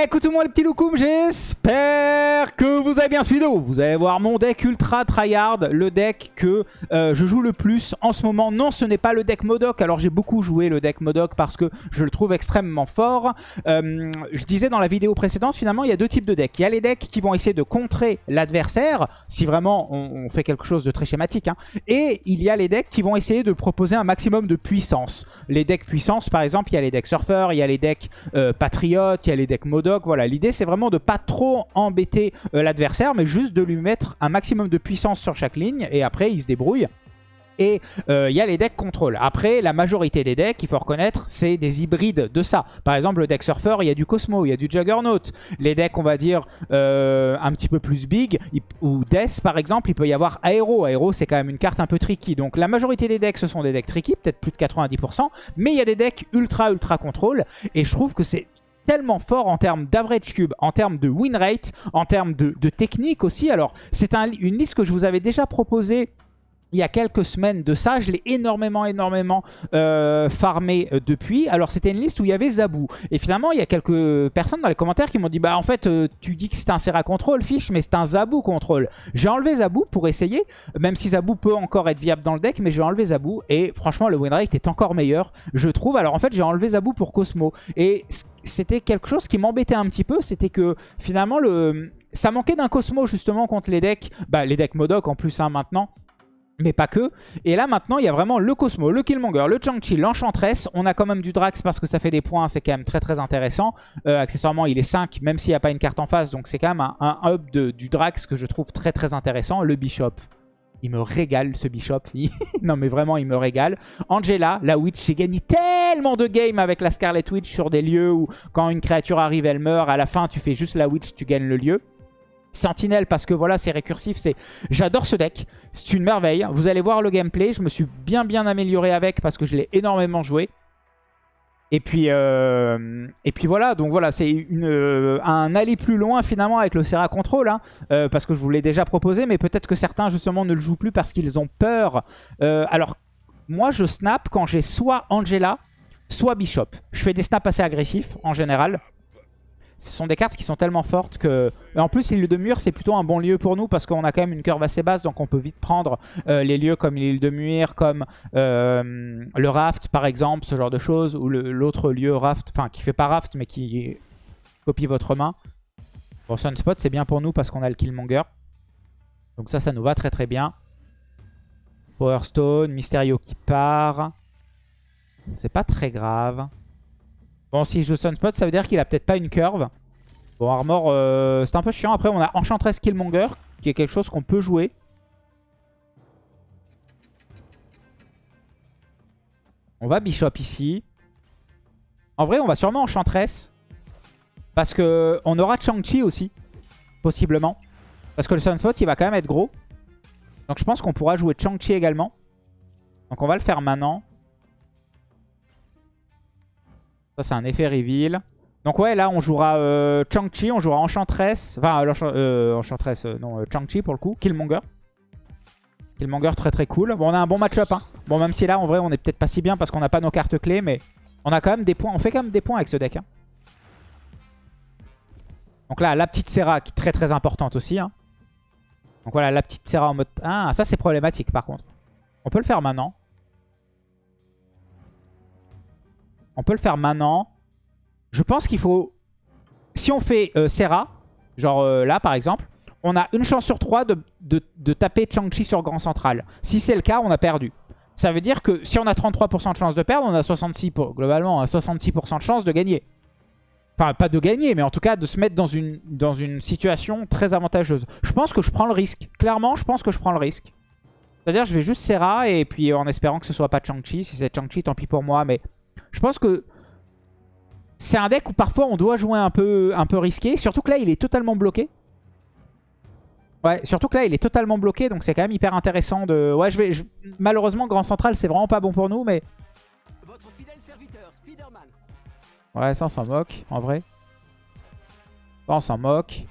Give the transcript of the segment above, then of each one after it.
Écoutez-moi les petits loukoums, j'espère que vous avez bien suivi. Vous allez voir mon deck ultra tryhard, le deck que euh, je joue le plus en ce moment. Non, ce n'est pas le deck Modoc, alors j'ai beaucoup joué le deck Modoc parce que je le trouve extrêmement fort. Euh, je disais dans la vidéo précédente, finalement, il y a deux types de decks. Il y a les decks qui vont essayer de contrer l'adversaire, si vraiment on, fait quelque chose de très schématique. Hein. Et il y a les decks qui vont essayer de proposer un maximum de puissance. Les decks puissance, par exemple, il y a les decks Surfer, il y a les decks euh, Patriote, il y a les decks Modoc, voilà, l'idée c'est vraiment de pas trop embêter euh, l'adversaire, mais juste de lui mettre un maximum de puissance sur chaque ligne, et après il se débrouille. Et il euh, y a les decks contrôle. Après, la majorité des decks, il faut reconnaître, c'est des hybrides de ça. Par exemple, le deck Surfer, il y a du Cosmo, il y a du Juggernaut. Les decks, on va dire, euh, un petit peu plus big, ou Death, par exemple, il peut y avoir Aero. Aero, c'est quand même une carte un peu tricky. Donc la majorité des decks, ce sont des decks tricky, peut-être plus de 90%. Mais il y a des decks ultra, ultra contrôle. Et je trouve que c'est tellement fort en termes d'average cube, en termes de win rate, en termes de, technique aussi. Alors, c'est une liste que je vous avais déjà proposée il y a quelques semaines de ça. Je l'ai énormément, énormément euh, farmé euh, depuis. Alors, c'était une liste où il y avait Zabou. Et finalement, il y a quelques personnes dans les commentaires qui m'ont dit « Bah, en fait, euh, tu dis que c'est un Serra Control, fiche, mais c'est un Zabou Control. » J'ai enlevé Zabou pour essayer, même si Zabou peut encore être viable dans le deck, mais j'ai enlevé Zabou. Et franchement, le win rate est encore meilleur, je trouve. Alors, en fait, j'ai enlevé Zabou pour Cosmo. Et c'était quelque chose qui m'embêtait un petit peu. C'était que, finalement, le... ça manquait d'un Cosmo, justement, contre les decks. Bah, les decks Modoc, en plus, hein, maintenant mais pas que. Et là maintenant il y a vraiment le Cosmo, le Killmonger, le Chang-Chi, l'Enchantress. On a quand même du Drax parce que ça fait des points, c'est quand même très très intéressant. Euh, accessoirement il est 5 même s'il n'y a pas une carte en face, donc c'est quand même un, up de, du Drax que je trouve très très intéressant. Le Bishop, il me régale ce Bishop. non mais vraiment il me régale. Angela, la Witch, j'ai gagné tellement de games avec la Scarlet Witch sur des lieux où quand une créature arrive elle meurt. À la fin tu fais juste la Witch, tu gagnes le lieu. Sentinelle parce que voilà c'est récursif, c'est j'adore ce deck, c'est une merveille. Vous allez voir le gameplay, je me suis bien bien amélioré avec parce que je l'ai énormément joué. Et puis, euh, et puis voilà, donc voilà, c'est euh, un aller plus loin finalement avec le Serra Control, hein, euh, parce que je vous l'ai déjà proposé, mais peut-être que certains justement ne le jouent plus parce qu'ils ont peur. alors, moi je snap quand j'ai soit Angela, soit Bishop. Je fais des snaps assez agressifs en général. Ce sont des cartes qui sont tellement fortes que... En plus, l'île de Mur, c'est plutôt un bon lieu pour nous parce qu'on a quand même une curve assez basse, donc on peut vite prendre euh, les lieux comme l'île de Mur, comme euh, le raft par exemple, ce genre de choses, ou l'autre lieu raft, enfin qui fait pas raft mais qui copie votre main. Bon, Sunspot, c'est bien pour nous parce qu'on a le Killmonger. Donc ça, ça nous va très très bien. Power Stone, Mysterio qui part. C'est pas très grave. Bon, si je Sunspot, ça veut dire qu'il a peut-être pas une curve. Bon, Armor, euh, c'est un peu chiant. Après, on a Enchantress Killmonger, qui est quelque chose qu'on peut jouer. On va Bishop ici. En vrai, on va sûrement Enchantress. Parce que on aura Chang-Chi aussi, possiblement. Parce que le Sunspot, il va quand même être gros. Donc je pense qu'on pourra jouer Chang-Chi également. Donc on va le faire maintenant. Ça, c'est un effet reveal. Donc ouais, là, on jouera euh, Chang-Chi, on jouera Enchantress. Enfin, euh, Enchantress, euh, non, Chang-Chi pour le coup. Killmonger. Killmonger, très très cool. Bon, on a un bon match-up. Hein. Bon, même si là, en vrai, on est peut-être pas si bien parce qu'on n'a pas nos cartes clés, mais on a quand même des points. On fait quand même des points avec ce deck. Hein. Donc là, la petite Serra qui est très très importante aussi. Hein. Donc voilà, la petite Serra en mode... Ah, ça c'est problématique par contre. On peut le faire maintenant. On peut le faire maintenant. Je pense qu'il faut... Si on fait euh, Serra, genre euh, là par exemple, on a une chance sur trois de, taper Chang-Chi sur Grand Central. Si c'est le cas, on a perdu. Ça veut dire que si on a 33% de chance de perdre, on a 66%, pour, globalement, 66% de chance de gagner. Enfin, pas de gagner, mais en tout cas de se mettre dans une, dans une situation très avantageuse. Je pense que je prends le risque. Clairement, je pense que je prends le risque. C'est-à-dire, je vais juste Serra et puis en espérant que ce soit pas Chang-Chi. Si c'est Chang-Chi, tant pis pour moi, mais je pense que c'est un deck où parfois on doit jouer un peu, un peu risqué. Surtout que là, il est totalement bloqué. Ouais, surtout que là, il est totalement bloqué. Donc c'est quand même hyper intéressant de... Ouais, je vais... Malheureusement, Grand Central, c'est vraiment pas bon pour nous, mais... Ouais, ça, on s'en moque, en vrai. Ça, on s'en moque.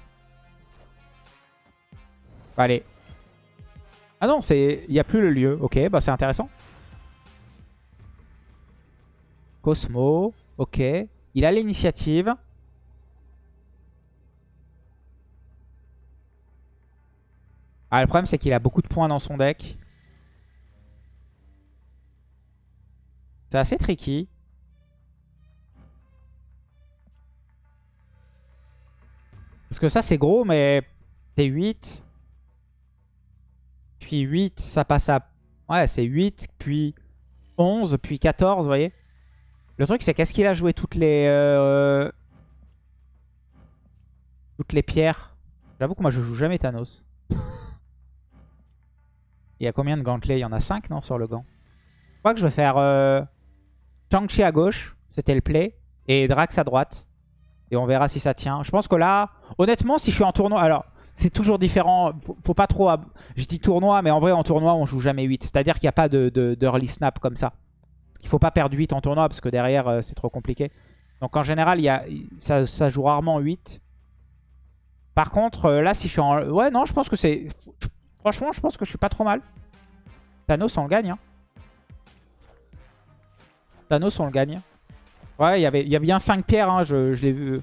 Allez. Ah non, il n'y a plus le lieu. Ok, bah c'est intéressant. Cosmo. Ok. Il a l'initiative. Ah, le problème, c'est qu'il a beaucoup de points dans son deck. C'est assez tricky. Parce que ça, c'est gros, mais c'est 8. Puis 8, ça passe à... Ouais, c'est 8, puis 11, puis 14, vous voyez le truc, c'est qu'est-ce qu'il a joué toutes les... Euh, toutes les pierres? J'avoue que moi, je joue jamais Thanos. Il y a combien de gantelets? Il y en a 5, non, sur le gant Je crois que je vais faire euh, Chang-Chi à gauche, c'était le play, et Drax à droite. Et on verra si ça tient. Je pense que là, honnêtement, si je suis en tournoi... Alors, c'est toujours différent. Faut, pas trop... Je dis tournoi, mais en vrai, en tournoi, on joue jamais 8. C'est-à-dire qu'il n'y a pas de, de, snap comme ça. Il faut pas perdre 8 en tournoi, parce que derrière, euh, c'est trop compliqué. Donc en général, il y a, ça, joue rarement 8. Par contre, euh, là, si je suis en... Ouais, non, je pense que c'est... Franchement, je pense que je suis pas trop mal. Thanos, on le gagne. Hein. Thanos, on le gagne. Ouais, il y avait, y a bien 5 pierres. Hein. Je, l'ai vu...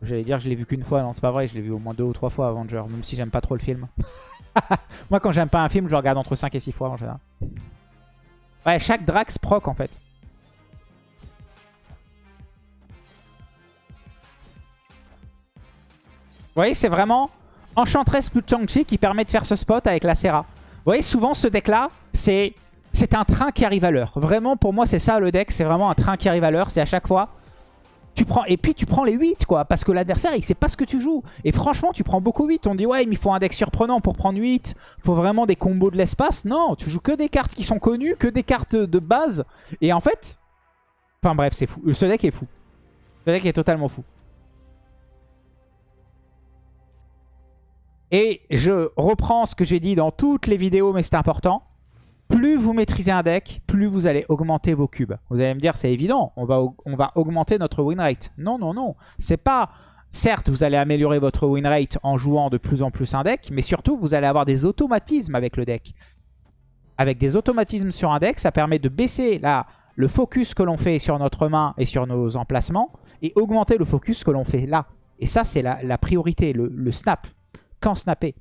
J'allais dire je l'ai vu qu'une fois. Non, c'est pas vrai. Je l'ai vu au moins 2 ou 3 fois Avenger. Même si j'aime pas trop le film. Moi, quand j'aime pas un film, je le regarde entre 5 et 6 fois en général. Ouais, chaque Drax proc en fait. Vous voyez, c'est vraiment Enchantress plus Chang-Chi qui permet de faire ce spot avec la Serra. Vous voyez, souvent ce deck-là, c'est un train qui arrive à l'heure. Vraiment, pour moi, c'est ça le deck. C'est vraiment un train qui arrive à l'heure. C'est à chaque fois, et puis tu prends les 8, quoi. Parce que l'adversaire, il sait pas ce que tu joues. Et franchement, tu prends beaucoup 8. On dit, ouais, mais il faut un deck surprenant pour prendre 8. Il faut vraiment des combos de l'espace. Non, tu joues que des cartes qui sont connues, que des cartes de base. Et en fait... Enfin bref, c'est fou. Ce deck est fou. Ce deck est totalement fou. Et je reprends ce que j'ai dit dans toutes les vidéos, mais c'est important. Plus vous maîtrisez un deck, plus vous allez augmenter vos cubes. Vous allez me dire, c'est évident, on va, augmenter notre win rate. Non, non, non. C'est pas... Certes, vous allez améliorer votre win rate en jouant de plus en plus un deck, mais surtout, vous allez avoir des automatismes avec le deck. Avec des automatismes sur un deck, ça permet de baisser la, le focus que l'on fait sur notre main et sur nos emplacements, et augmenter le focus que l'on fait là. Et ça, c'est la, priorité, le snap quand snapper.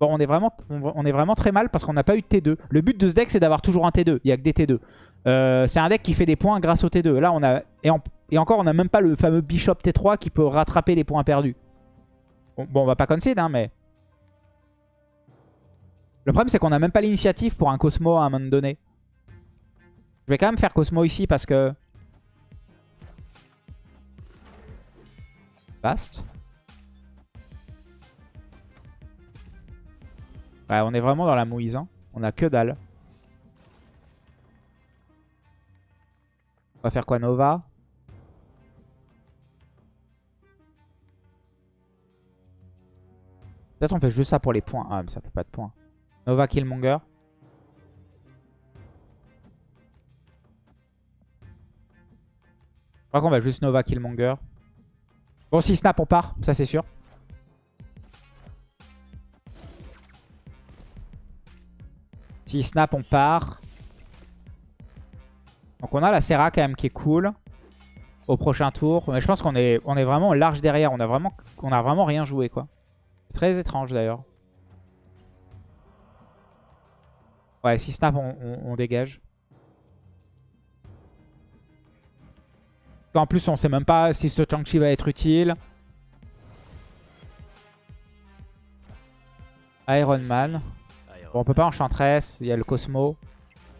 Bon, on est vraiment, on est vraiment très mal parce qu'on n'a pas eu de T2. Le but de ce deck, c'est d'avoir toujours un T2. Il n'y a que des T2. Euh, c'est un deck qui fait des points grâce au T2. Là, on a et, encore, on n'a même pas le fameux Bishop T3 qui peut rattraper les points perdus. Bon, on va pas concede, hein, mais... Le problème, c'est qu'on n'a même pas l'initiative pour un Cosmo à un moment donné. Je vais quand même faire Cosmo ici parce que... Bast. Ouais, on est vraiment dans la mouise. Hein. On a que dalle. On va faire quoi Nova? Peut-être on fait juste ça pour les points. Ah mais ça fait pas de points. Nova Killmonger. Je crois qu'on va juste Nova Killmonger. Bon si snap on part, ça c'est sûr. Si snap, on part. Donc on a la Serra quand même qui est cool au prochain tour. Mais je pense qu'on est, vraiment large derrière. On a vraiment, on a vraiment rien joué quoi. Très étrange d'ailleurs. Ouais, si snap, on, dégage. En plus, on sait même pas si ce Chang-Chi va être utile. Iron Man. Bon, on peut pas Enchantress, il y a le Cosmo.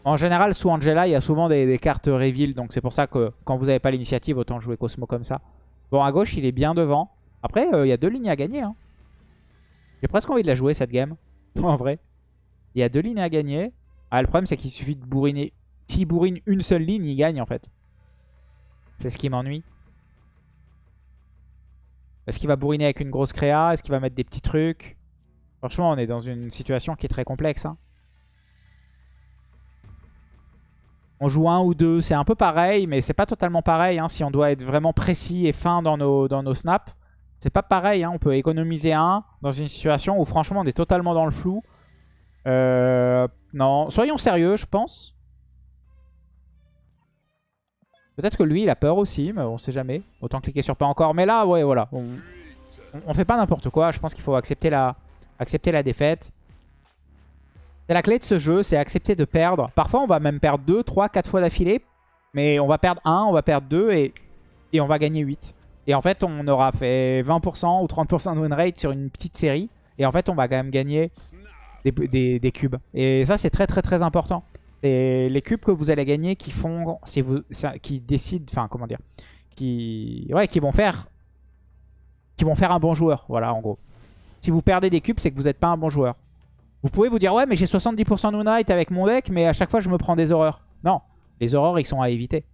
En général, sous Angela, il y a souvent des, cartes reveal. Donc c'est pour ça que quand vous n'avez pas l'initiative, autant jouer Cosmo comme ça. Bon, à gauche, il est bien devant. Après, euh, il y a deux lignes à gagner. Hein. J'ai presque envie de la jouer, cette game. en vrai. Il y a deux lignes à gagner. Ah, le problème, c'est qu'il suffit de bourriner. S'il bourrine une seule ligne, il gagne, en fait. C'est ce qui m'ennuie. Est-ce qu'il va bourriner avec une grosse créa? Est-ce qu'il va mettre des petits trucs? Franchement, on est dans une situation qui est très complexe. Hein. On joue un ou deux, c'est un peu pareil, mais c'est pas totalement pareil. Hein, si on doit être vraiment précis et fin dans nos, snaps, c'est pas pareil. Hein. On peut économiser un dans une situation où franchement on est totalement dans le flou. Euh, non, soyons sérieux, je pense. Peut-être que lui, il a peur aussi, mais on sait jamais. Autant cliquer sur pas encore. Mais là, ouais, voilà. On, on fait pas n'importe quoi. Je pense qu'il faut accepter la, accepter la défaite. C'est la clé de ce jeu, c'est accepter de perdre. Parfois, on va même perdre 2, 3, 4 fois d'affilée. Mais on va perdre 1, on va perdre 2 et, et on va gagner 8. Et en fait, on aura fait 20% ou 30% de win rate sur une petite série. Et en fait, on va quand même gagner des, des, cubes. Et ça, c'est très très très important. C'est les cubes que vous allez gagner qui font, vous, qui décident, enfin comment dire, qui, ouais, qui vont faire, qui vont faire un bon joueur. Voilà, en gros. Si vous perdez des cubes, c'est que vous n'êtes pas un bon joueur. Vous pouvez vous dire, ouais, mais j'ai 70% de win avec mon deck, mais à chaque fois, je me prends des horreurs. Non, les horreurs, ils sont à éviter.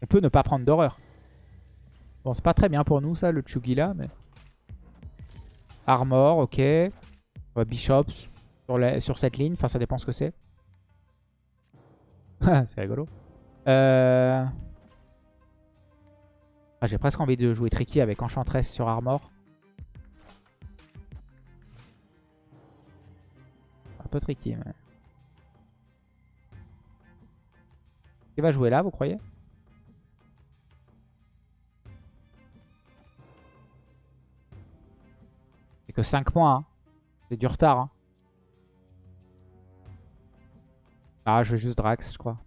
On peut ne pas prendre d'horreur. Bon, c'est pas très bien pour nous, ça, le Chugila, mais... Armor, ok. Bishops sur, sur cette ligne. Enfin, ça dépend ce que c'est. c'est rigolo. Euh... Ah, J'ai presque envie de jouer Tricky avec Enchantress sur Armor. Peu tricky, mais... Qui va jouer là, vous croyez? C'est que 5 points. Hein. C'est du retard. Hein. Ah, je vais juste Drax, je crois.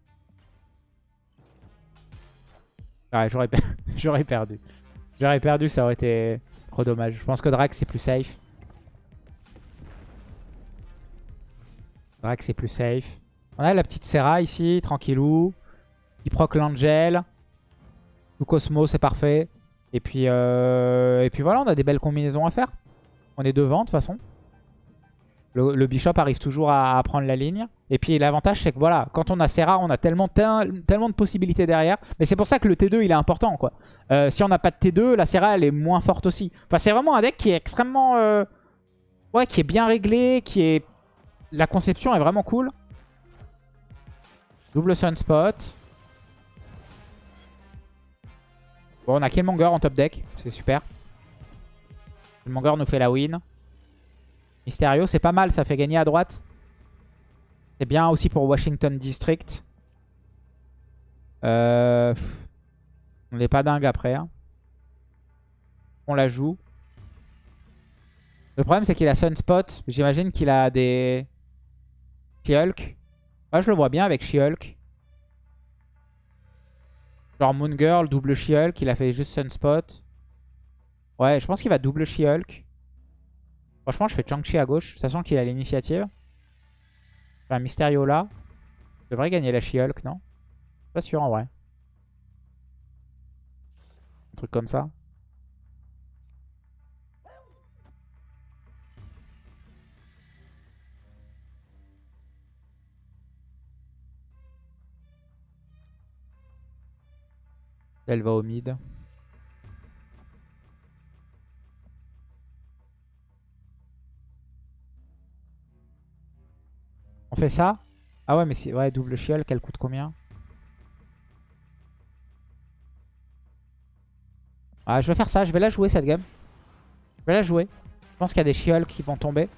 Ouais, j'aurais perdu. J'aurais perdu, ça aurait été trop dommage. Je pense que Drax, c'est plus safe. Drax, c'est plus safe. On a la petite Serra ici, tranquillou. Il proc l'Angel. Tout Cosmo, c'est parfait. Et puis, euh... et puis voilà, on a des belles combinaisons à faire. On est devant, de toute façon. Le, Bishop arrive toujours à, prendre la ligne. Et puis l'avantage, c'est que voilà, quand on a Serra, on a tellement, de possibilités derrière. Mais c'est pour ça que le T2, il est important. Euh, si on n'a pas de T2, la Serra, elle est moins forte aussi. Enfin, c'est vraiment un deck qui est extrêmement... Euh, ouais, qui est bien réglé, qui est... La conception est vraiment cool. Double Sunspot. Bon, on a Killmonger en top deck. C'est super. Killmonger nous fait la win. Mysterio, c'est pas mal, ça fait gagner à droite. C'est bien aussi pour Washington District. Euh, on n'est pas dingue après. Hein. On la joue. Le problème, c'est qu'il a Sunspot. J'imagine qu'il a des... She-Hulk. Je le vois bien avec She-Hulk. Genre Moon Girl, double She-Hulk. Il a fait juste Sunspot. Ouais, je pense qu'il va double She-Hulk. Franchement, je fais Chang-Chi à gauche, sachant qu'il a l'initiative. un Mysterio là. Je devrais gagner la She-Hulk, non? Pas sûr en vrai. Un truc comme ça. Elle va au mid. On fait ça? Ah ouais, mais c'est ouais, double chiol, qu'elle coûte combien? Ah, je vais faire ça, je vais la jouer cette game. Je vais la jouer. Je pense qu'il y a des chioles qui vont tomber.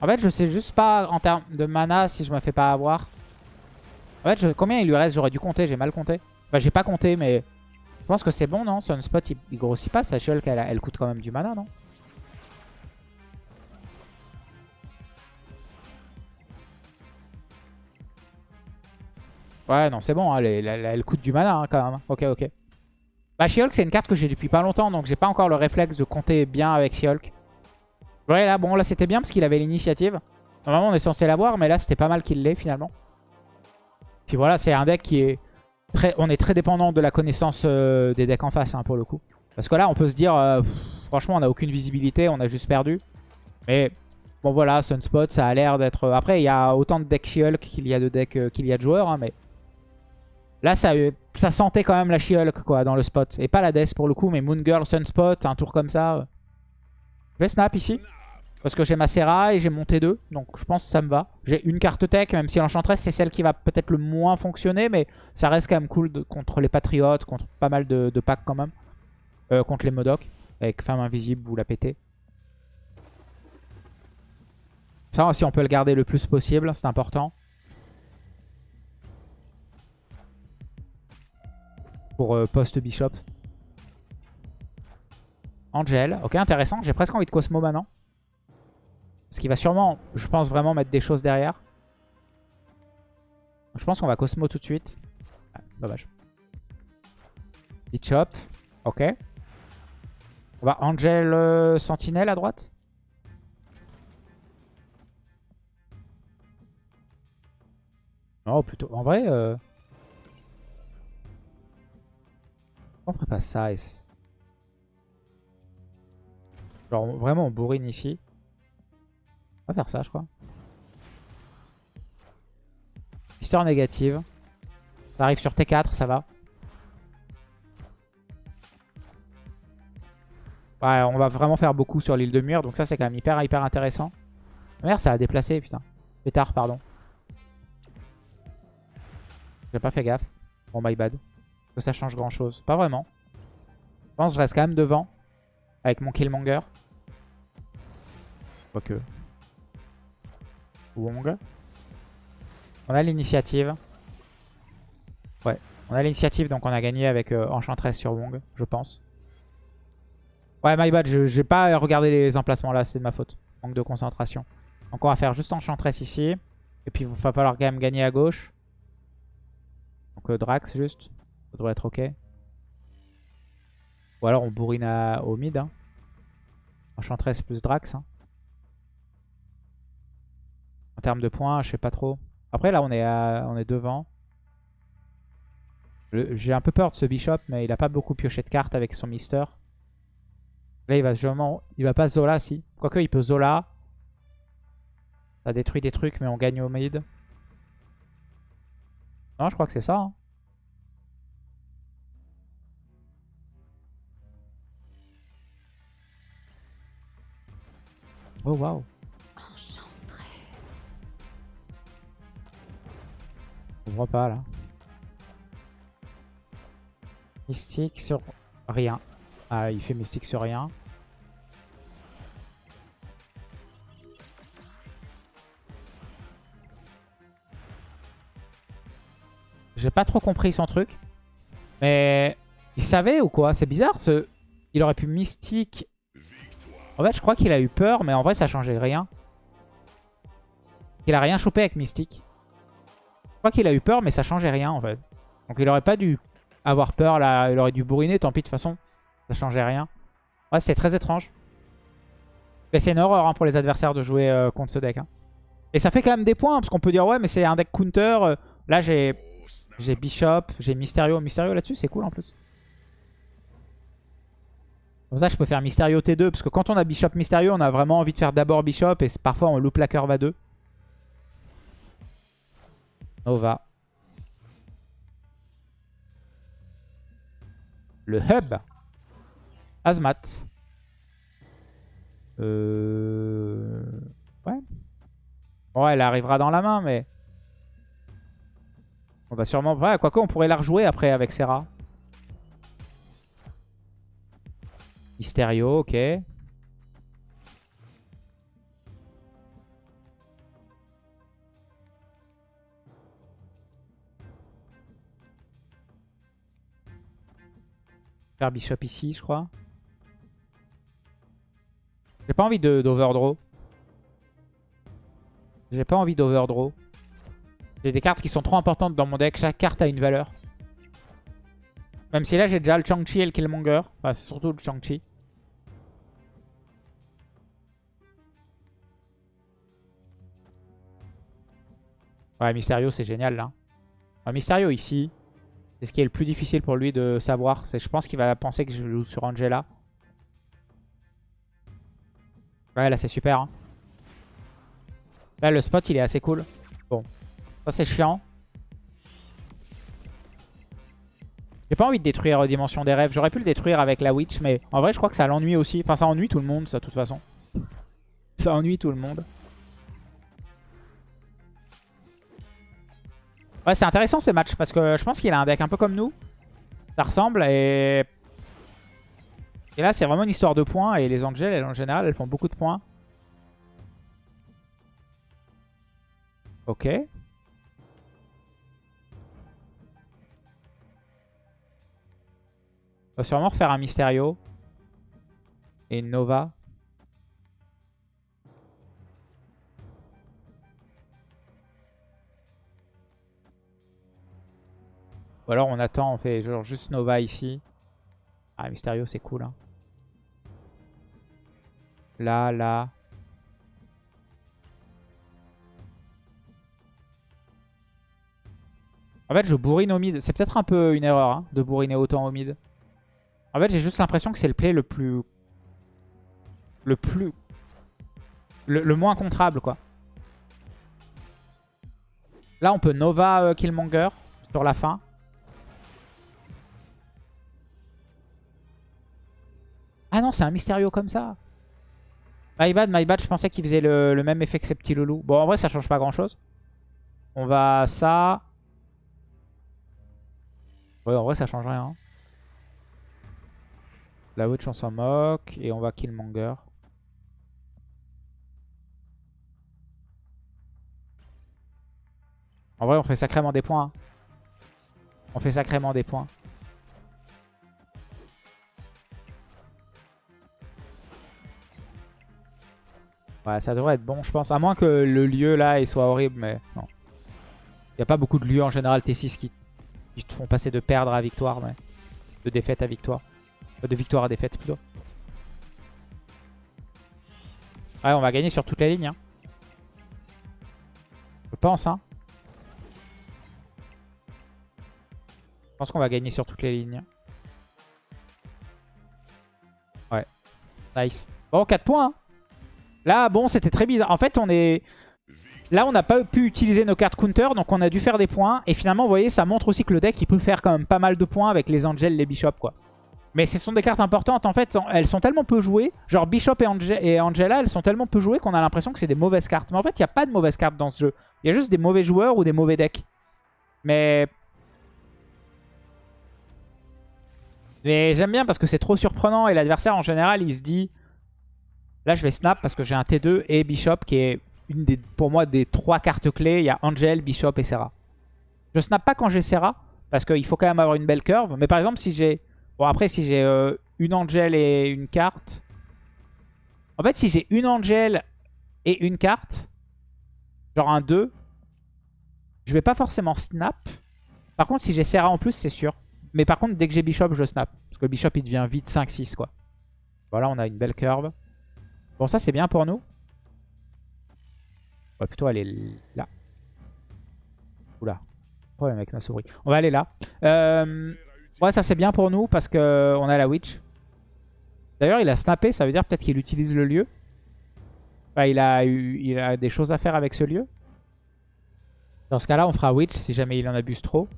En fait, je sais juste pas en termes de mana si je me fais pas avoir. En fait, combien il lui reste? J'aurais dû compter, j'ai mal compté. Bah, j'ai pas compté, mais je pense que c'est bon, non? Sunspot, il, il grossit pas. Sa Shulk, elle, elle coûte quand même du mana, non? Ouais, non, c'est bon. Hein, elle, coûte du mana hein, quand même. Ok, ok. Bah, She-Hulk, c'est une carte que j'ai depuis pas longtemps. Donc, j'ai pas encore le réflexe de compter bien avec She-Hulk. Ouais, là, bon, là, c'était bien parce qu'il avait l'initiative. Normalement, on est censé l'avoir. Mais là, c'était pas mal qu'il l'ait finalement. Puis voilà, c'est un deck qui est on est très dépendant de la connaissance euh, des decks en face hein, pour le coup. Parce que là, on peut se dire, euh, franchement, on n'a aucune visibilité, on a juste perdu. Mais bon, voilà, Sunspot, ça a l'air d'être... Après, il y a autant de decks She-Hulk qu'il y a de decks euh, qu'il y a de joueurs, hein, mais là, ça, ça sentait quand même la She-Hulk quoi, dans le spot. Et pas la Death pour le coup, mais Moon Girl, Sunspot, un tour comme ça. Je vais snap ici. Parce que j'ai ma Serra et j'ai mon T2. Donc je pense que ça me va. J'ai une carte tech, même si l'Enchantress c'est celle qui va peut-être le moins fonctionner. Mais ça reste quand même cool contre les Patriotes, contre pas mal de, packs quand même. Euh, contre les Modocs. Avec Femme Invisible, vous la pétez. Ça, si on peut le garder le plus possible, c'est important. Pour euh, post-bishop. Angel. Ok, intéressant. J'ai presque envie de Cosmo maintenant. Parce qu'il va sûrement, je pense, vraiment mettre des choses derrière. Je pense qu'on va Cosmo tout de suite. Ah, dommage. Chop. Ok. On va Angel euh, Sentinelle à droite. Oh, plutôt. En vrai... Euh... On ferait pas ça Genre vraiment on bourrine ici. Va faire ça je crois. Histoire négative. Ça arrive sur T4, ça va. Ouais, on va vraiment faire beaucoup sur l'île de mur. Donc ça, c'est quand même hyper, hyper intéressant. Merde, ça a déplacé, putain. Pétard, pardon. J'ai pas fait gaffe. Bon, my bad. Que ça change grand chose. Pas vraiment. Je pense que je reste quand même devant. Avec mon Killmonger. Quoique. Wong. On a l'initiative. Ouais. On a l'initiative, donc on a gagné avec euh, Enchantress sur Wong, je pense. Ouais, my bad, j'ai pas regardé les emplacements là, c'est de ma faute. Manque de concentration. Donc on va faire juste Enchantress ici. Et puis il va falloir quand même gagner à gauche. Donc euh, Drax juste. Ça devrait être ok. Ou alors on bourrine au mid. Hein. Enchantress plus Drax. Hein. En termes de points, je sais pas trop. Après là on est, on est devant. J'ai un peu peur de ce Bishop, mais il a pas beaucoup pioché de cartes avec son Mister. Là, il va sûrement... Il va pas Zola, si. Quoique, il peut Zola. Ça détruit des trucs, mais on gagne au mid. Non, je crois que c'est ça. Hein. Oh, waouh. Voit pas, là. Mystique sur rien. Ah, il fait mystique sur rien. J'ai pas trop compris son truc. Mais il savait ou quoi? C'est bizarre. Ce... Il aurait pu mystique. En fait, je crois qu'il a eu peur, mais en vrai, ça changeait rien. Il a rien chopé avec mystique. Qu'il a eu peur, mais ça changeait rien en fait. Donc il aurait pas dû avoir peur là. Il aurait dû bourriner, tant pis de toute façon. Ça changeait rien. Ouais, c'est très étrange. Mais c'est une horreur hein, pour les adversaires de jouer euh, contre ce deck. Hein. Et ça fait quand même des points, parce qu'on peut dire, ouais, mais c'est un deck counter. Euh. là, j'ai j'ai Bishop, j'ai Mysterio. Mysterio là-dessus, c'est cool en plus. Comme ça, je peux faire Mysterio T2, parce que quand on a Bishop Mysterio, on a vraiment envie de faire d'abord Bishop, et parfois on loupe la curve à 2. Nova. Le hub. Azmat. Euh... Ouais. Ouais, elle arrivera dans la main, mais... On va sûrement... Ouais, quoique, on pourrait la rejouer après avec Serra. Mysterio, ok. Faire Bishop ici, je crois. J'ai pas envie d'overdraw. J'ai pas envie d'overdraw. J'ai des cartes qui sont trop importantes dans mon deck. Chaque carte a une valeur. Même si là, j'ai déjà le Chang-Chi et le Killmonger. Enfin, c'est surtout le Chang-Chi. Ouais, Mysterio, c'est génial, là. Mysterio, ici. C'est ce qui est le plus difficile pour lui de savoir. Je pense qu'il va penser que je joue sur Angela. Ouais, là, c'est super. Hein. Là, le spot, il est assez cool. Bon. Ça, c'est chiant. J'ai pas envie de détruire Dimension des Rêves. J'aurais pu le détruire avec la Witch, mais en vrai, je crois que ça l'ennuie aussi. Enfin, ça ennuie tout le monde, ça, de toute façon. Ça ennuie tout le monde. Ouais, c'est intéressant ces matchs parce que je pense qu'il a un deck un peu comme nous. Ça ressemble et... Et là, c'est vraiment une histoire de points et les Angels, en général, elles font beaucoup de points. Ok. On va sûrement refaire un Mysterio. Et une Nova. Ou alors on attend, on fait genre juste Nova ici. Ah, Mysterio, c'est cool. Hein. Là, là. En fait, je bourrine au mid. C'est peut-être un peu une erreur hein, de bourriner autant au mid. En fait, j'ai juste l'impression que c'est le play le plus... Le plus... Le, moins contrable, quoi. Là, on peut Nova euh, Killmonger sur la fin. Ah non, c'est un Mysterio comme ça. My bad, my bad, je pensais qu'il faisait le, même effet que ces petits loulous. Bon, en vrai, ça change pas grand-chose. On va ça. Ouais, en vrai, ça change rien. La Witch, on s'en moque. Et on va Killmonger. En vrai, on fait sacrément des points. Hein. On fait sacrément des points. Ouais, ça devrait être bon, je pense. À moins que le lieu là il soit horrible, mais non. Il n'y a pas beaucoup de lieux en général T6 qui, te font passer de perdre à victoire, de défaite à victoire. De victoire à défaite plutôt. Ouais, on va gagner sur toutes les lignes. Hein. Je pense, hein. Je pense qu'on va gagner sur toutes les lignes. Ouais. Nice. Bon, 4 points. Hein. Là, bon, c'était très bizarre. En fait, on est... Là, on n'a pas pu utiliser nos cartes counter, donc on a dû faire des points. Et finalement, vous voyez, ça montre aussi que le deck, il peut faire quand même pas mal de points avec les Angels, les Bishops, quoi. Mais ce sont des cartes importantes. En fait, elles sont tellement peu jouées. Genre Bishop et, Angela, elles sont tellement peu jouées qu'on a l'impression que c'est des mauvaises cartes. Mais en fait, il n'y a pas de mauvaises cartes dans ce jeu. Il y a juste des mauvais joueurs ou des mauvais decks. Mais... Mais j'aime bien parce que c'est trop surprenant et l'adversaire, en général, il se dit... Là, je vais snap parce que j'ai un T2 et Bishop qui est une des, pour moi des trois cartes clés. Il y a Angel, Bishop et Serra. Je snap pas quand j'ai Serra parce qu'il faut quand même avoir une belle curve. Mais par exemple, si j'ai... Bon, après, si j'ai euh, une Angel et une carte... En fait, si j'ai une Angel et une carte, genre un 2, je vais pas forcément snap. Par contre, si j'ai Serra en plus, c'est sûr. Mais par contre, dès que j'ai Bishop, je snap. Parce que Bishop, il devient vite 5-6, quoi. Voilà, on a une belle curve. Bon, ça, c'est bien pour nous. On va plutôt aller là. Oula. Problème avec ma souris. On va aller là. Euh, ouais, ça, c'est bien pour nous parce qu'on a la Witch. D'ailleurs, il a snappé. Ça veut dire peut-être qu'il utilise le lieu. il, a eu, il a des choses à faire avec ce lieu. Dans ce cas-là, on fera Witch si jamais il en abuse trop.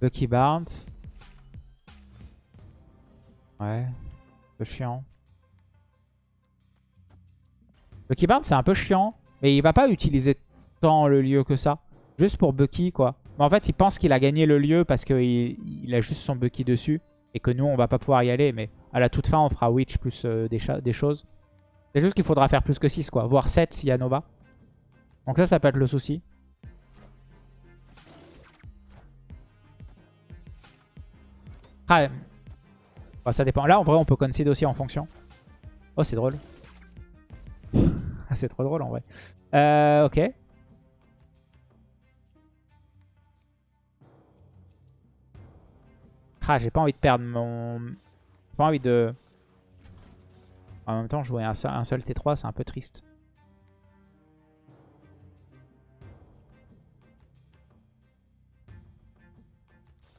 Bucky Barnes. Ouais. Un peu chiant. Bucky Barnes, c'est un peu chiant. Mais il va pas utiliser tant le lieu que ça. Juste pour Bucky, quoi. Mais en fait, il pense qu'il a gagné le lieu parce qu'il il a juste son Bucky dessus. Et que nous, on va pas pouvoir y aller. Mais à la toute fin, on fera Witch plus euh, des, des, choses. C'est juste qu'il faudra faire plus que 6, quoi. Voire 7 s'il y a Nova. Donc ça, ça peut être le souci. Ah, bah, ça dépend. Là, en vrai, on peut concede aussi en fonction. Oh, c'est drôle. C'est trop drôle en vrai. Euh, ok. Ah, j'ai pas envie de perdre mon... J'ai pas envie de... En même temps, jouer un seul, un seul T3, c'est un peu triste.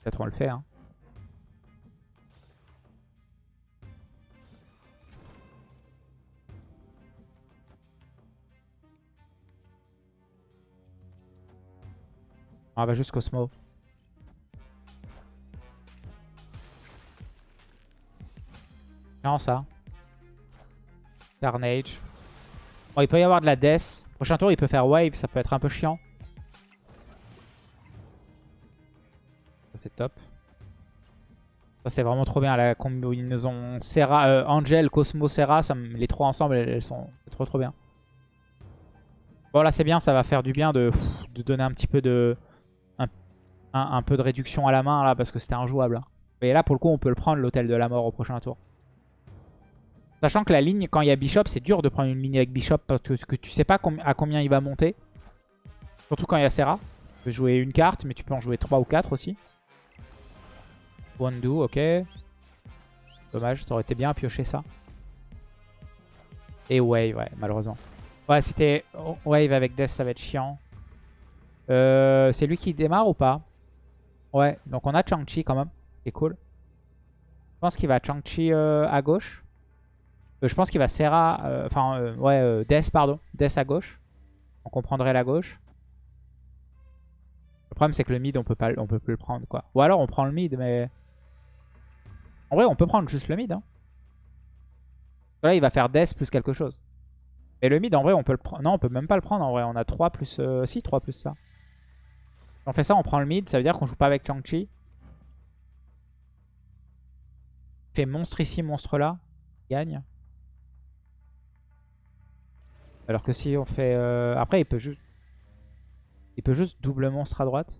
Peut-être on le fait, hein. On va juste Cosmo. Non, ça. Carnage. Bon, il peut y avoir de la Death. Prochain tour, il peut faire Wave. Ça peut être un peu chiant. Ça, c'est top. Ça, c'est vraiment trop bien. La combinaison Serra, euh, Angel, Cosmo, Serra. Les trois ensemble, elles, sont trop trop bien. Bon, là, c'est bien. Ça va faire du bien de donner un petit peu de un, peu de réduction à la main là parce que c'était injouable. Et là pour le coup on peut le prendre l'hôtel de la mort au prochain tour. Sachant que la ligne, quand il y a Bishop, c'est dur de prendre une ligne avec Bishop parce que, tu sais pas à combien il va monter. Surtout quand il y a Serra. Tu peux jouer une carte, mais tu peux en jouer 3 ou 4 aussi. Do, ok. Dommage, ça aurait été bien à piocher ça. Et Wave, ouais, malheureusement. Ouais, c'était Wave avec Death, ça va être chiant. Euh, c'est lui qui démarre ou pas? Ouais, donc on a Chang-Chi quand même. C'est cool. Je pense qu'il va Chang-Chi euh, à gauche. Euh, je pense qu'il va Serra... Enfin, ouais, Death, pardon. Death à gauche. Donc on prendrait la gauche. Le problème, c'est que le mid, on peut pas, on peut plus le prendre, quoi. Ou alors, on prend le mid, mais... En vrai, on peut prendre juste le mid. Hein. Là, il va faire Death plus quelque chose. Et le mid, en vrai, on peut le prendre. Non, on peut même pas le prendre en vrai. On a 3 plus... Euh... Si, 3 plus ça. On fait ça, on prend le mid. Ça veut dire qu'on joue pas avec Chang-Chi. Fait monstre ici, monstre là. gagne. Alors que si on fait... Euh... Après, il peut juste... Il peut juste double monstre à droite.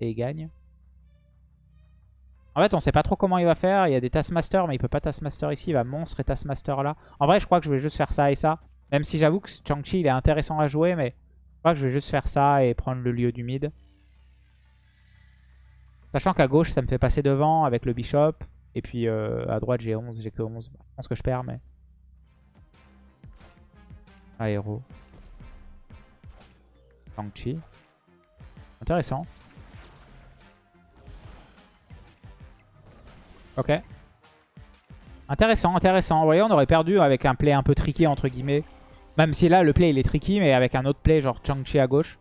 Et il gagne. En fait, on sait pas trop comment il va faire. Il y a des Taskmaster, mais il peut pas Taskmaster ici. Il va monstre et Taskmaster là. En vrai, je crois que je vais juste faire ça et ça. Même si j'avoue que Chang-Chi, il est intéressant à jouer, mais je crois que je vais juste faire ça et prendre le lieu du mid. Sachant qu'à gauche, ça me fait passer devant avec le Bishop. Et puis euh, à droite, j'ai 11, j'ai que 11. Je pense que je perds, mais... Aéro. Chang-Chi. Intéressant. Ok. Intéressant, intéressant. Vous voyez, on aurait perdu avec un play un peu tricky, entre guillemets. Même si là, le play, il est tricky, mais avec un autre play, genre Chang-Chi à gauche.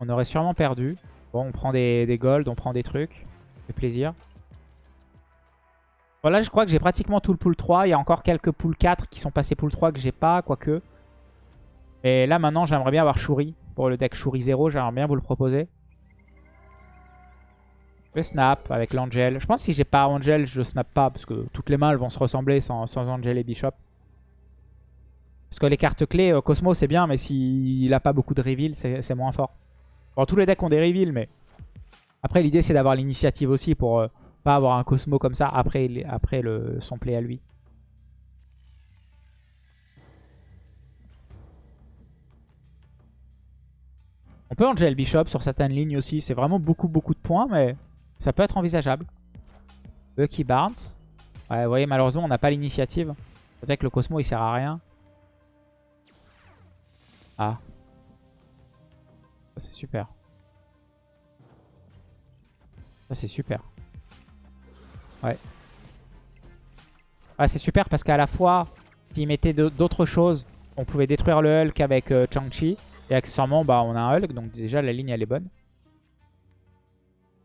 On aurait sûrement perdu. Bon, on prend des, des gold, on prend des trucs. Fait plaisir. Voilà, je crois que j'ai pratiquement tout le pool 3. Il y a encore quelques pool 4 qui sont passés pool 3 que j'ai pas, quoique. Et là, maintenant, j'aimerais bien avoir Shuri. Pour le deck Shuri 0, j'aimerais bien vous le proposer. Je snap avec l'Angel. Je pense que si j'ai pas Angel, je snap pas. Parce que toutes les mains elles vont se ressembler sans, sans Angel et Bishop. Parce que les cartes clés, euh, Cosmo c'est bien, mais s'il a pas beaucoup de reveal, c'est moins fort. Bon, tous les decks ont des reveals, mais... Après, l'idée c'est d'avoir l'initiative aussi pour euh, pas avoir un Cosmo comme ça après, après le, son play à lui. On peut Angel Bishop sur certaines lignes aussi. C'est vraiment beaucoup, beaucoup de points, mais... Ça peut être envisageable. Bucky Barnes. Ouais, vous voyez, malheureusement, on n'a pas l'initiative. Peut-être que le Cosmo, il sert à rien. Ah. Ça, c'est super. Ça, c'est super. Ouais. Ah, c'est super parce qu'à la fois, s'il mettait d'autres choses, on pouvait détruire le Hulk avec euh, Chang-Chi. Et accessoirement, bah, on a un Hulk, donc déjà, la ligne, elle est bonne.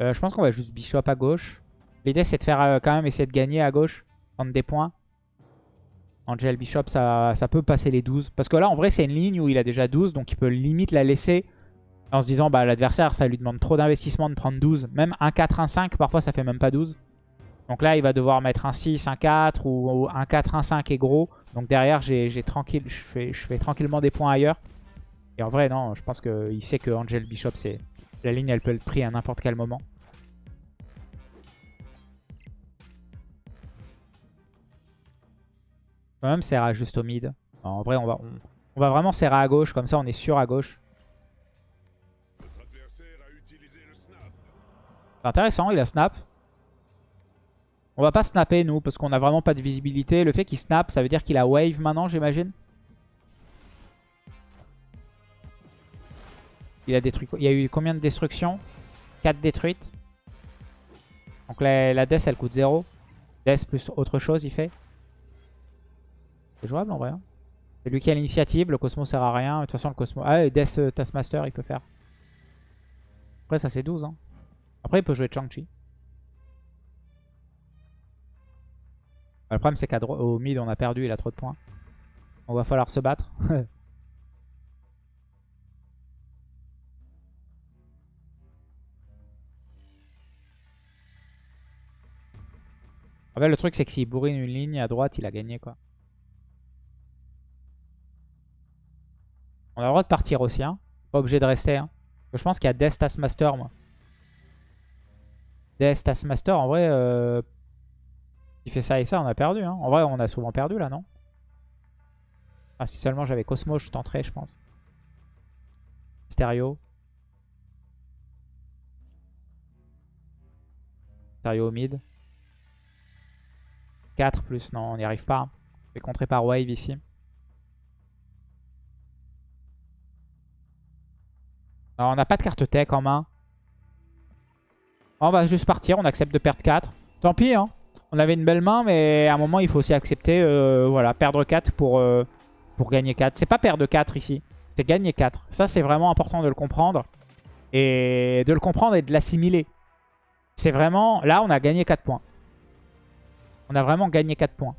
Euh, je pense qu'on va juste Bishop à gauche. L'idée, c'est de faire euh, quand même essayer de gagner à gauche. Prendre des points. Angel Bishop, ça, ça peut passer les 12. Parce que là, en vrai, c'est une ligne où il a déjà 12. Donc, il peut limite la laisser en se disant, bah l'adversaire, ça lui demande trop d'investissement de prendre 12. Même un 4, un 5, parfois, ça fait même pas 12. Donc là, il va devoir mettre un 6, un 4 ou, un 4, un 5 est gros. Donc derrière, j'ai tranquille, je fais, je fais tranquillement des points ailleurs. Et en vrai, non, je pense qu'il sait que Angel Bishop, c'est la ligne, elle peut être prise à n'importe quel moment. Quand même Serra juste au mid. En vrai, on va, on, va vraiment Serra à gauche. Comme ça, on est sûr à gauche. C'est intéressant, il a snap. On va pas snapper, nous, parce qu'on a vraiment pas de visibilité. Le fait qu'il snap, ça veut dire qu'il a wave maintenant, j'imagine. Il a détruit. Il y a eu combien de destructions? 4 détruites. Donc la, death elle coûte 0. Death plus autre chose il fait. C'est jouable en vrai. Hein. C'est lui qui a l'initiative. Le Cosmo sert à rien. De toute façon le Cosmo... Ah Death Taskmaster il peut faire. Après ça c'est 12. Hein. Après il peut jouer Chang-Chi. Le problème c'est qu'au mid on a perdu. Il a trop de points. On va falloir se battre. En fait, le truc, c'est que s'il bourrine une ligne à droite, il a gagné, quoi. On a le droit de partir aussi, hein. Pas obligé de rester, hein. Je pense qu'il y a Death Taskmaster, moi. DS Taskmaster, en vrai, euh, il fait ça et ça, on a perdu. Hein. En vrai, on a souvent perdu là, non? Ah, Si seulement j'avais Cosmo, je tenterais, je pense. Stereo. Stereo mid. 4 plus, non, on n'y arrive pas. Je vais contrer par Wave ici. Alors, on n'a pas de carte tech en main. On va juste partir, on accepte de perdre 4. Tant pis, hein. On avait une belle main, mais à un moment, il faut aussi accepter, euh, voilà, perdre 4 pour, euh, pour gagner 4. C'est pas perdre 4 ici, c'est gagner 4. Ça, c'est vraiment important de le comprendre. Et de le comprendre et de l'assimiler. C'est vraiment... Là, on a gagné 4 points. On a vraiment gagné 4 points.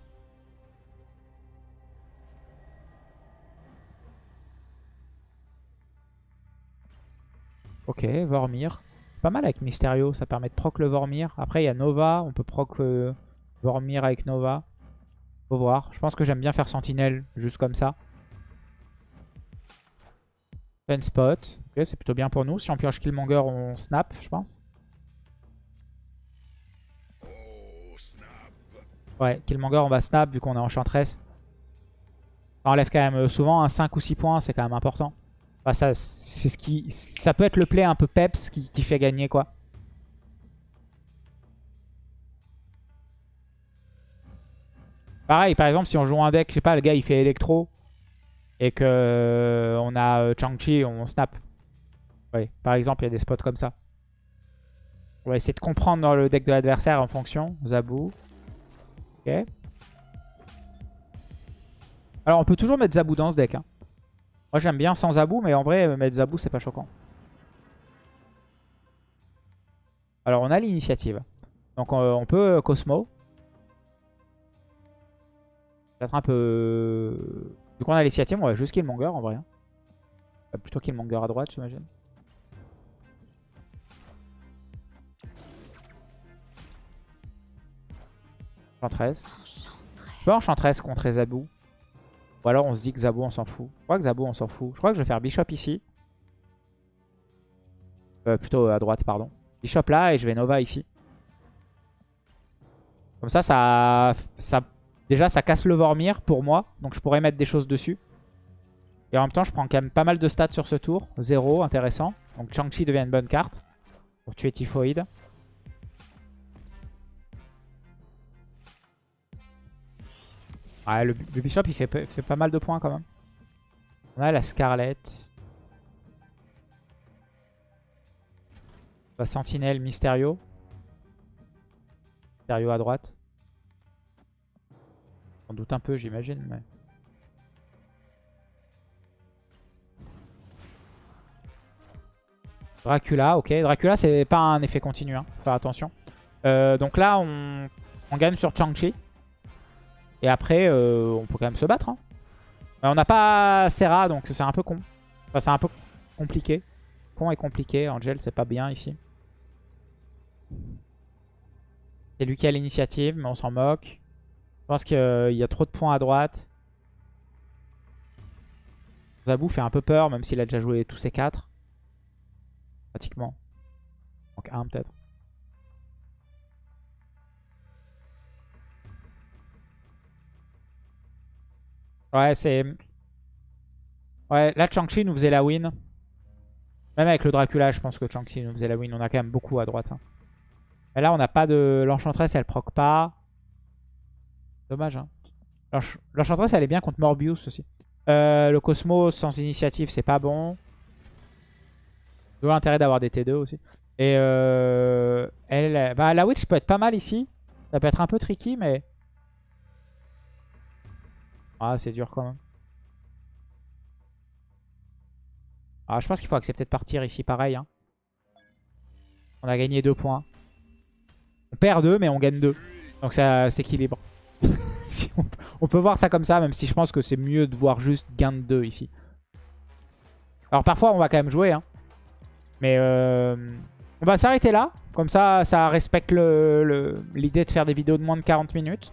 Ok, Vormir. Pas mal avec Mysterio, ça permet de proc le Vormir. Après, il y a Nova, on peut proc euh, Vormir avec Nova. Faut voir. Je pense que j'aime bien faire Sentinelle juste comme ça. Fun spot. Ok, c'est plutôt bien pour nous. Si on pioche Killmonger, on snap, je pense. Ouais, Killmonger, on va snap vu qu'on est Enchantress. Ça enlève quand même euh, souvent un 5 ou 6 points, c'est quand même important. Ça, c'est ce qui, peut être le play un peu peps qui, fait gagner quoi. Pareil, par exemple, si on joue un deck, je sais pas, le gars il fait électro et que euh, on a euh, Chang-Chi, on snap. Oui, par exemple, il y a des spots comme ça. On va essayer de comprendre dans le deck de l'adversaire en fonction. Zabou. Alors on peut toujours mettre Zabou dans ce deck. Hein. Moi j'aime bien sans Zabou, mais en vrai mettre Zabou c'est pas choquant. Alors on a l'initiative. Donc on, peut euh, Cosmo. Peut-être un peu... Vu qu'on a l'initiative, on va juste Killmonger en vrai. Hein. Plutôt Killmonger à droite j'imagine. Enchantress. Pas Enchantress contre Zabou. Ou alors on se dit que Zabou on s'en fout. Je crois que Zabou on s'en fout. Je crois que je vais faire Bishop ici. Euh, plutôt à droite, pardon. Bishop là et je vais Nova ici. Comme ça, ça, ça, déjà ça casse le Vormir pour moi. Donc je pourrais mettre des choses dessus. Et en même temps, je prends quand même pas mal de stats sur ce tour. Zéro, intéressant. Donc Chang-Chi devient une bonne carte pour tuer Typhoid. Ouais, le, Bishop, il fait, pas mal de points quand même. On a la Scarlett. La Sentinelle, Mysterio. Mysterio à droite. On doute un peu, j'imagine, mais... Dracula, ok. Dracula, c'est pas un effet continu, hein. Faut faire attention. Euh, donc là, on, on gagne sur Chang-Chi. Et après, euh, on peut quand même se battre. Hein. on n'a pas Serra, donc c'est un peu con. Enfin, c'est un peu compliqué. Con et compliqué. Angel, c'est pas bien ici. C'est lui qui a l'initiative, mais on s'en moque. Je pense qu'il y a trop de points à droite. Zabou fait un peu peur, même s'il a déjà joué tous ses quatre. Pratiquement. Donc un peut-être. Ouais, c'est... Ouais, là, Chang-Chi nous faisait la win. Même avec le Dracula, je pense que Chang-Chi nous faisait la win. On a quand même beaucoup à droite. Hein. Là, on n'a pas de... L'Enchantress, elle proc pas. Dommage, hein. L'Enchantress, elle est bien contre Morbius aussi. Euh, le Cosmos sans initiative, c'est pas bon. D'où l'intérêt d'avoir des T2 aussi. Et euh, elle, bah, la Witch peut être pas mal ici. Ça peut être un peu tricky, mais... Ah, c'est dur quand même. Ah, je pense qu'il faut accepter de partir ici pareil. Hein. On a gagné 2 points. On perd 2, mais on gagne 2. Donc ça s'équilibre. on, peut voir ça comme ça, même si je pense que c'est mieux de voir juste gain de 2 ici. Alors parfois, on va quand même jouer. Hein. Mais euh, on va s'arrêter là. Comme ça, ça respecte l'idée de faire des vidéos de moins de 40 minutes.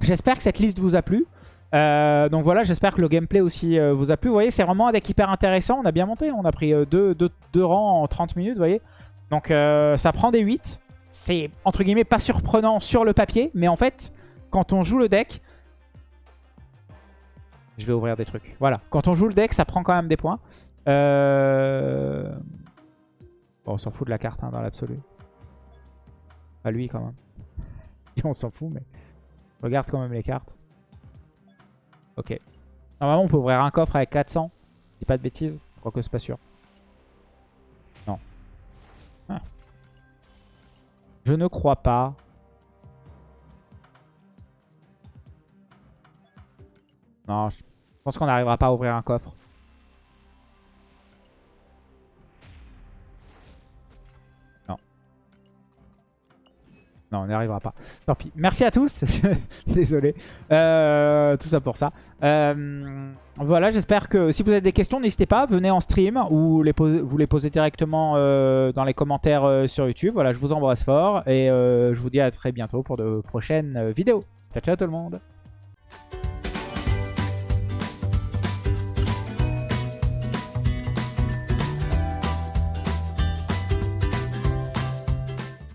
J'espère que cette liste vous a plu. Euh, donc voilà, j'espère que le gameplay aussi euh, vous a plu. Vous voyez, c'est vraiment un deck hyper intéressant. On a bien monté, on a pris 2 euh, deux, rangs en 30 minutes, vous voyez. Donc ça prend des 8. c'est entre guillemets pas surprenant sur le papier, mais en fait, quand on joue le deck, je vais ouvrir des trucs. Voilà, quand on joue le deck, ça prend quand même des points. On s'en fout de la carte hein, dans l'absolu. Pas lui quand même. on s'en fout, mais regarde quand même les cartes. Ok. Normalement, on peut ouvrir un coffre avec 400. dis pas de bêtises. Quoique c'est pas sûr. Non. Ah. Je ne crois pas. Non, je pense qu'on n'arrivera pas à ouvrir un coffre. Non, on n'y arrivera pas. Tant pis. Merci à tous. Désolé. Euh, tout ça pour ça. Euh, voilà, j'espère que si vous avez des questions, n'hésitez pas. Venez en stream ou vous les posez directement euh, dans les commentaires sur YouTube. Voilà, je vous embrasse fort. Et je vous dis à très bientôt pour de prochaines vidéos. Ciao, ciao tout le monde.